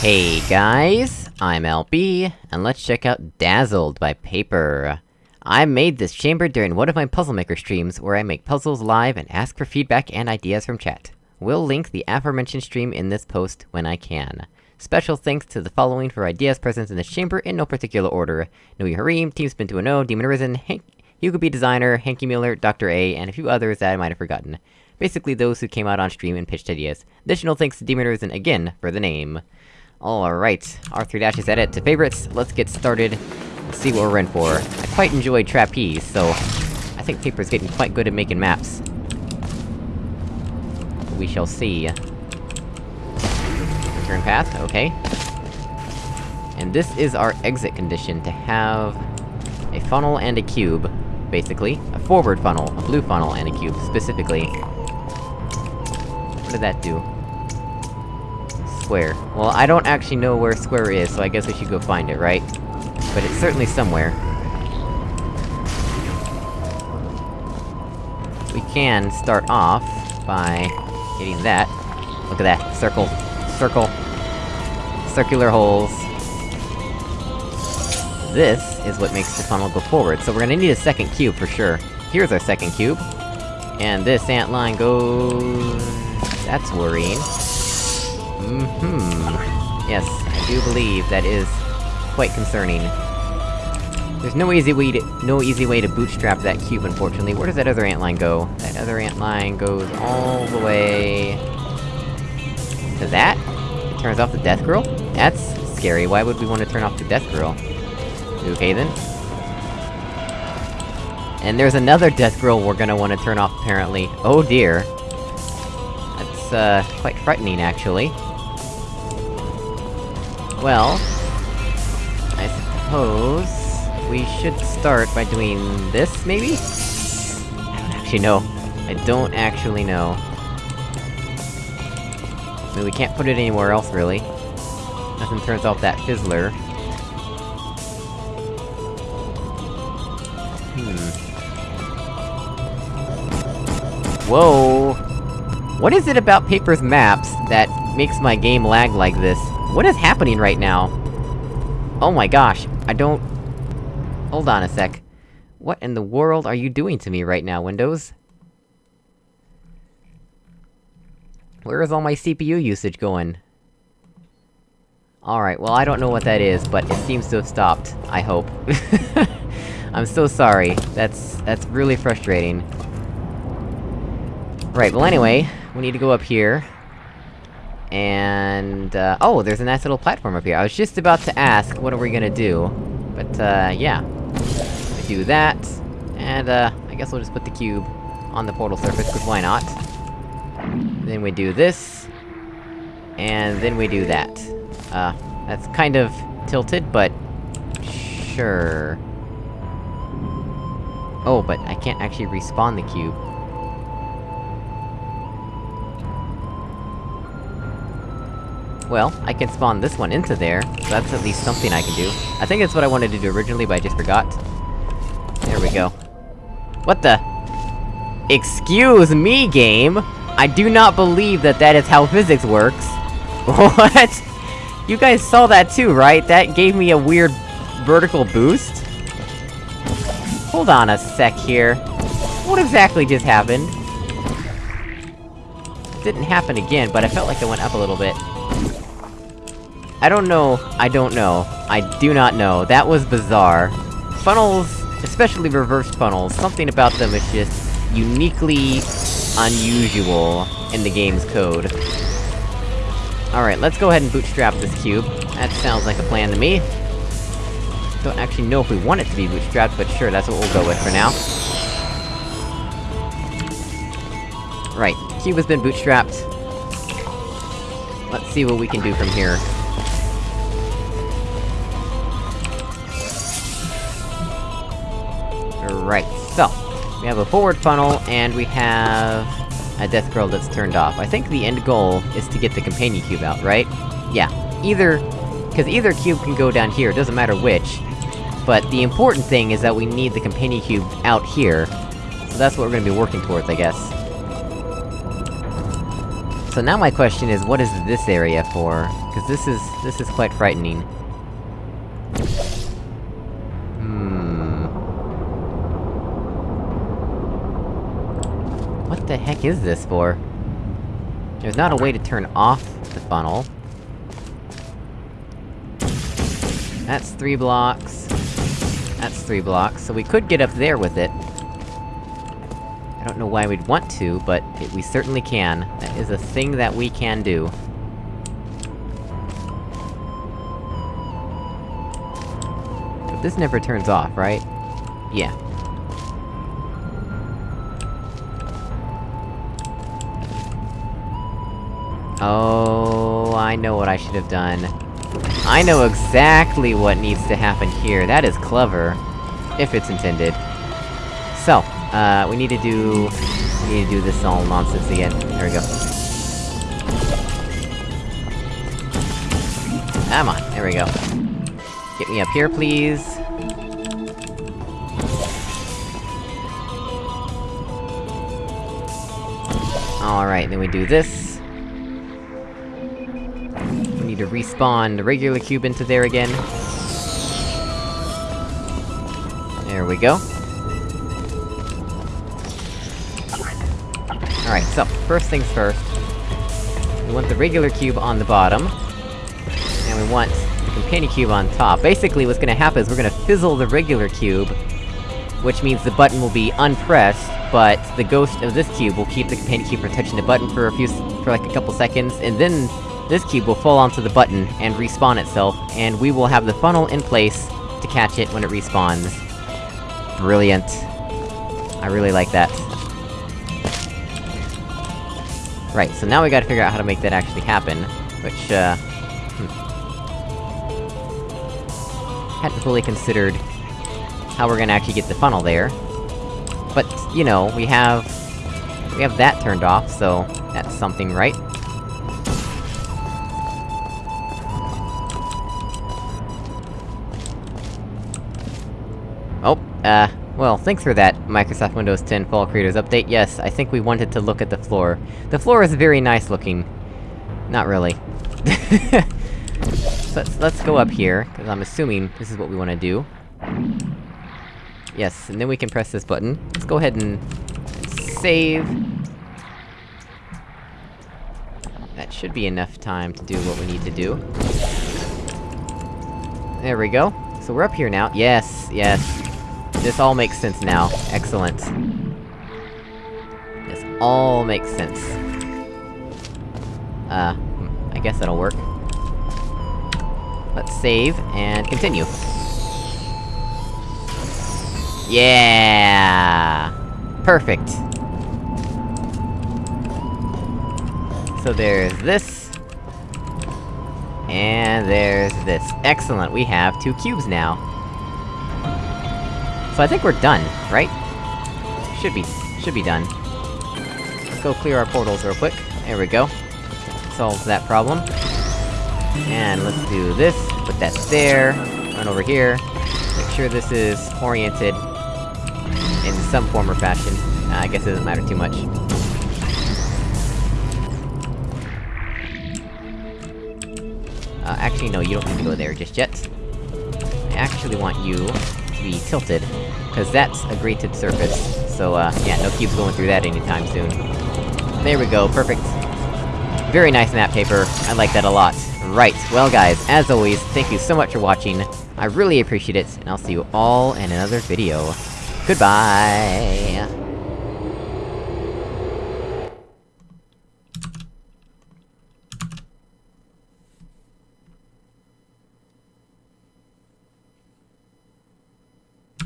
Hey guys, I'm LB, and let's check out Dazzled by Paper. I made this chamber during one of my Puzzle Maker streams, where I make puzzles live and ask for feedback and ideas from chat. We'll link the aforementioned stream in this post when I can. Special thanks to the following for ideas present in this chamber in no particular order. Nui Harim, TeamSpen210, Demon Arisen, Hank- Hugo B Designer, Hanky Miller, Dr. A, and a few others that I might have forgotten. Basically those who came out on stream and pitched ideas. Additional thanks to Demon Arisen again for the name. Alright, R3 dash is edit to favorites, let's get started. Let's see what we're in for. I quite enjoy Trapeze, so... I think Paper's getting quite good at making maps. We shall see. Return path, okay. And this is our exit condition, to have... a funnel and a cube, basically. A forward funnel, a blue funnel and a cube, specifically. What did that do? Square. Well, I don't actually know where square is, so I guess we should go find it, right? But it's certainly somewhere. We can start off by getting that. Look at that, circle. Circle. Circular holes. This is what makes the funnel go forward, so we're gonna need a second cube for sure. Here's our second cube. And this ant line goes... That's worrying. Mm-hmm. Yes, I do believe that is quite concerning. There's no easy way to- no easy way to bootstrap that cube, unfortunately. Where does that other ant line go? That other ant line goes all the way... to that? It turns off the death grill? That's scary, why would we want to turn off the death grill? Okay then. And there's another death grill we're gonna want to turn off, apparently. Oh dear. That's, uh, quite frightening, actually. Well... I suppose... We should start by doing this, maybe? I don't actually know. I don't actually know. I mean, we can't put it anywhere else, really. Nothing turns off that fizzler. Hmm. Whoa! What is it about Paper's maps that makes my game lag like this? What is happening right now? Oh my gosh, I don't... Hold on a sec. What in the world are you doing to me right now, Windows? Where is all my CPU usage going? Alright, well I don't know what that is, but it seems to have stopped, I hope. I'm so sorry, that's- that's really frustrating. Right, well anyway, we need to go up here. And, uh, oh, there's a nice little platform up here. I was just about to ask, what are we gonna do? But, uh, yeah. We do that, and, uh, I guess we'll just put the cube on the portal surface, cause why not? Then we do this, and then we do that. Uh, that's kind of tilted, but... Sure... Oh, but I can't actually respawn the cube. Well, I can spawn this one into there, so that's at least something I can do. I think that's what I wanted to do originally, but I just forgot. There we go. What the? Excuse me, game! I do not believe that that is how physics works! What? You guys saw that too, right? That gave me a weird... vertical boost? Hold on a sec here. What exactly just happened? Didn't happen again, but I felt like it went up a little bit. I don't know, I don't know. I do not know. That was bizarre. Funnels, especially reverse funnels, something about them is just uniquely unusual in the game's code. Alright, let's go ahead and bootstrap this cube. That sounds like a plan to me. Don't actually know if we want it to be bootstrapped, but sure, that's what we'll go with for now. Right, cube has been bootstrapped. Let's see what we can do from here. Right, so... We have a forward funnel, and we have... a death grill that's turned off. I think the end goal is to get the companion cube out, right? Yeah. Either... Because either cube can go down here, it doesn't matter which. But the important thing is that we need the companion cube out here. So that's what we're gonna be working towards, I guess. So now my question is, what is this area for? Cause this is- this is quite frightening. Hmm... What the heck is this for? There's not a way to turn off the funnel. That's three blocks. That's three blocks, so we could get up there with it. I don't know why we'd want to, but it, we certainly can. Is a thing that we can do. But this never turns off, right? Yeah. Oh, I know what I should have done. I know exactly what needs to happen here, that is clever. If it's intended. So, uh, we need to do... Need to do this all nonsense again. There we go. Come on, there we go. Get me up here, please. Alright, then we do this. We need to respawn the regular cube into there again. There we go. Alright, so, first things first. We want the regular cube on the bottom. And we want the companion cube on top. Basically, what's gonna happen is we're gonna fizzle the regular cube, which means the button will be unpressed, but the ghost of this cube will keep the companion cube from touching the button for a few for like a couple seconds, and then this cube will fall onto the button and respawn itself, and we will have the funnel in place to catch it when it respawns. Brilliant. I really like that. Right, so now we gotta figure out how to make that actually happen, which, uh... Hmm. Hadn't fully considered how we're gonna actually get the funnel there. But, you know, we have... We have that turned off, so... That's something, right? Oh, uh... Well, thanks for that, Microsoft Windows 10 Fall Creators Update. Yes, I think we wanted to look at the floor. The floor is very nice looking. Not really. so let's, let's go up here, cause I'm assuming this is what we wanna do. Yes, and then we can press this button. Let's go ahead and... save. That should be enough time to do what we need to do. There we go. So we're up here now. Yes, yes. This all makes sense now. Excellent. This all makes sense. Uh, hmm, I guess that'll work. Let's save, and continue. Yeah! Perfect! So there's this... And there's this. Excellent, we have two cubes now. So I think we're done, right? Should be. Should be done. Let's go clear our portals real quick. There we go. Solves that problem. And let's do this, put that there, run over here, make sure this is oriented in some form or fashion. Uh, I guess it doesn't matter too much. Uh, actually no, you don't need to go there just yet. I actually want you to be tilted, because that's a grated surface. So, uh, yeah, no cubes going through that anytime soon. There we go, perfect. Very nice map paper, I like that a lot. Right, well guys, as always, thank you so much for watching, I really appreciate it, and I'll see you all in another video. Goodbye!